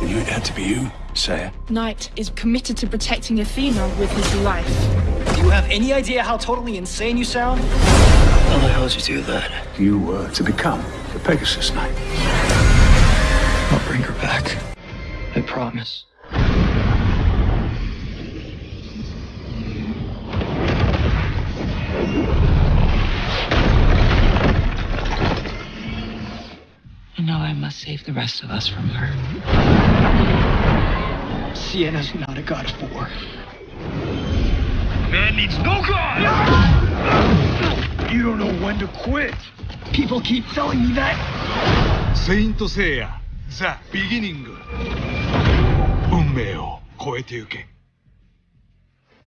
You had to be you, Seiya. Knight is committed to protecting Athena with his life. Do you have any idea how totally insane you sound? How the hell did you do that? You were to become the Pegasus Knight. I'll bring her back. I promise. And now I must save the rest of us from her. Sienna's not a god of war. Man needs no god! You don't know when to quit. People keep telling me that. セイント・セイヤザ・ビギニング運命を超えてゆけ